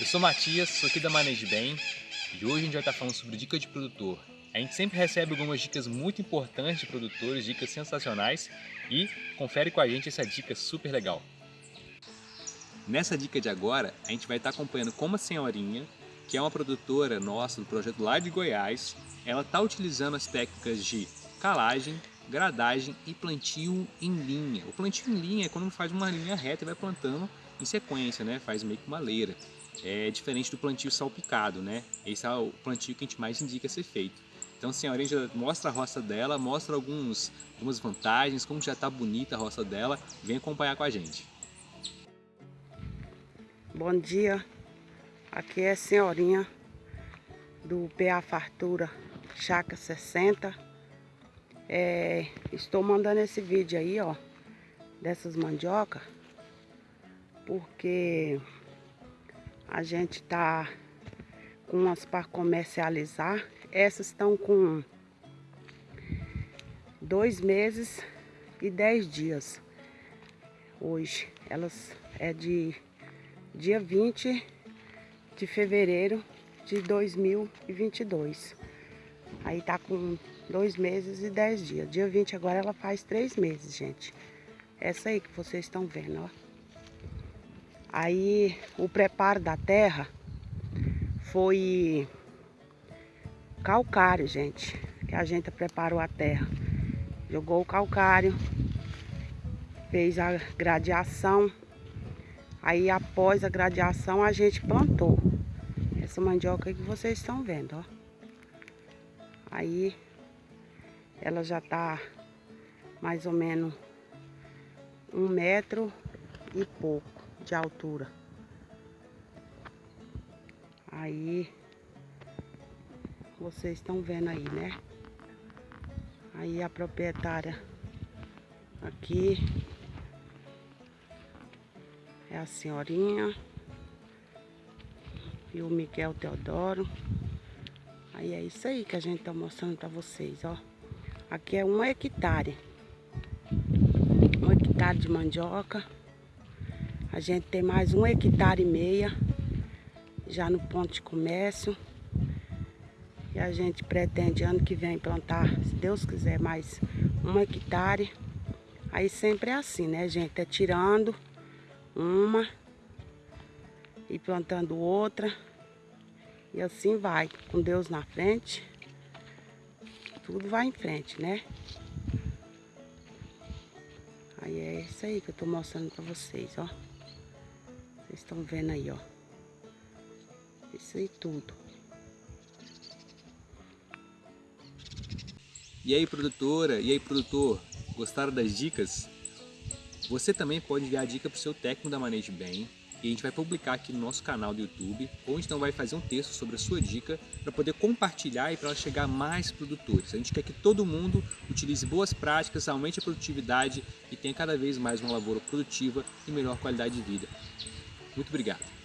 Eu sou Matias, sou aqui da Maneje Bem e hoje a gente vai estar falando sobre dica de produtor. A gente sempre recebe algumas dicas muito importantes de produtores, dicas sensacionais e confere com a gente essa dica super legal. Nessa dica de agora, a gente vai estar acompanhando como a senhorinha, que é uma produtora nossa do projeto lá de Goiás, ela está utilizando as técnicas de calagem, gradagem e plantio em linha. O plantio em linha é quando faz uma linha reta e vai plantando em sequência, né? faz meio que uma leira é diferente do plantio salpicado, né? Esse é o plantio que a gente mais indica ser feito. Então a senhorinha já mostra a roça dela, mostra alguns, algumas vantagens, como já está bonita a roça dela, vem acompanhar com a gente. Bom dia, aqui é a senhorinha do PA Fartura Chaca 60. É, estou mandando esse vídeo aí, ó, dessas mandioca, porque a gente tá com umas para comercializar. Essas estão com dois meses e dez dias. Hoje elas é de dia 20 de fevereiro de 2022. Aí tá com dois meses e dez dias. Dia 20 agora ela faz três meses, gente. Essa aí que vocês estão vendo, ó. Aí o preparo da terra foi calcário, gente. Que a gente preparou a terra. Jogou o calcário, fez a gradiação. Aí após a gradiação a gente plantou. Essa mandioca que vocês estão vendo, ó. Aí ela já tá mais ou menos um metro e pouco de altura. Aí, vocês estão vendo aí, né? Aí a proprietária aqui é a senhorinha e o Miguel Teodoro. Aí é isso aí que a gente tá mostrando pra vocês, ó. Aqui é um hectare. Um hectare de mandioca. A gente tem mais um hectare e meia já no ponto de comércio. E a gente pretende ano que vem plantar, se Deus quiser, mais um hectare. Aí sempre é assim, né, gente? É tirando uma e plantando outra. E assim vai, com Deus na frente. Tudo vai em frente, né? Aí é isso aí que eu tô mostrando pra vocês, ó. Vocês estão vendo aí, ó. Isso aí tudo. E aí, produtora? E aí, produtor? Gostaram das dicas? Você também pode enviar a dica para o seu técnico da Manejo Bem e a gente vai publicar aqui no nosso canal do YouTube, ou então vai fazer um texto sobre a sua dica para poder compartilhar e para ela chegar a mais produtores. A gente quer que todo mundo utilize boas práticas, aumente a produtividade e tenha cada vez mais uma lavoura produtiva e melhor qualidade de vida. Muito obrigado.